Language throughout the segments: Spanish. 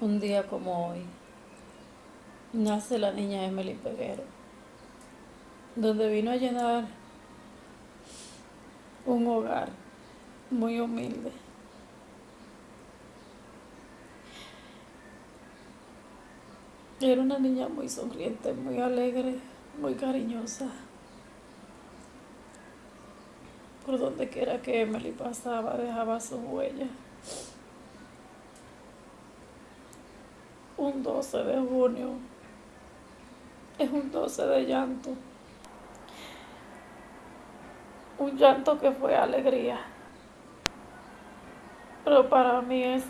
Un día como hoy, nace la niña Emily Peguero, donde vino a llenar un hogar muy humilde. Era una niña muy sonriente, muy alegre, muy cariñosa. Por donde quiera que Emily pasaba, dejaba su huella. Un 12 de junio. Es un 12 de llanto. Un llanto que fue alegría. Pero para mí es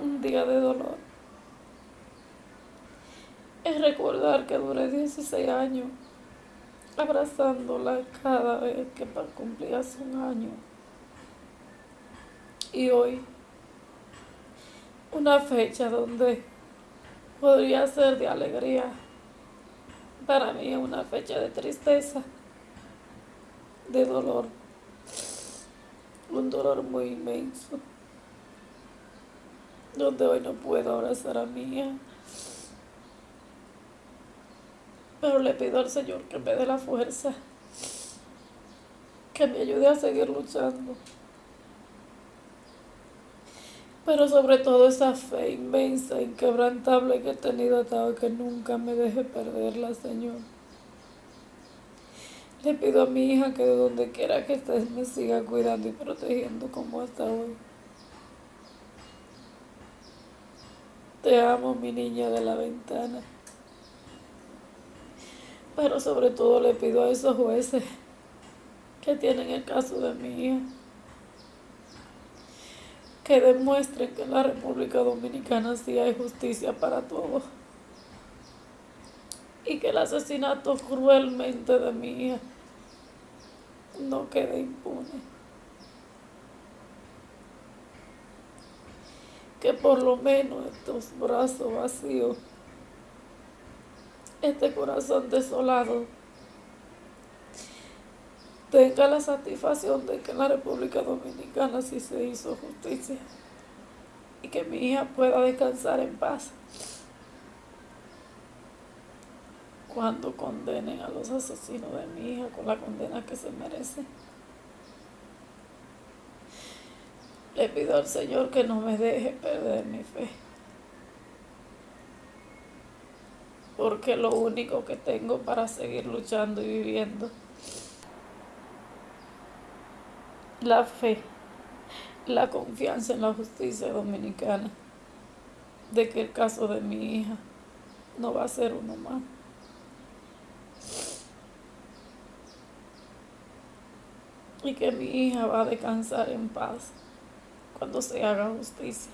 un día de dolor. Es recordar que duré 16 años abrazándola cada vez que cumplía un año. Y hoy una fecha donde podría ser de alegría. Para mí es una fecha de tristeza, de dolor, un dolor muy inmenso, donde hoy no puedo abrazar a hija. Pero le pido al Señor que me dé la fuerza, que me ayude a seguir luchando pero sobre todo esa fe inmensa, inquebrantable que he tenido hasta que nunca me deje perderla, Señor. Le pido a mi hija que de donde quiera que estés me siga cuidando y protegiendo como hasta hoy. Te amo, mi niña de la ventana. Pero sobre todo le pido a esos jueces que tienen el caso de mi hija que demuestren que en la República Dominicana sí hay justicia para todos y que el asesinato cruelmente de mi hija no quede impune. Que por lo menos estos brazos vacíos, este corazón desolado, tenga la satisfacción de que en la República Dominicana sí se hizo justicia y que mi hija pueda descansar en paz cuando condenen a los asesinos de mi hija con la condena que se merece. Le pido al Señor que no me deje perder mi fe. Porque lo único que tengo para seguir luchando y viviendo la fe, la confianza en la justicia dominicana de que el caso de mi hija no va a ser uno más. Y que mi hija va a descansar en paz cuando se haga justicia.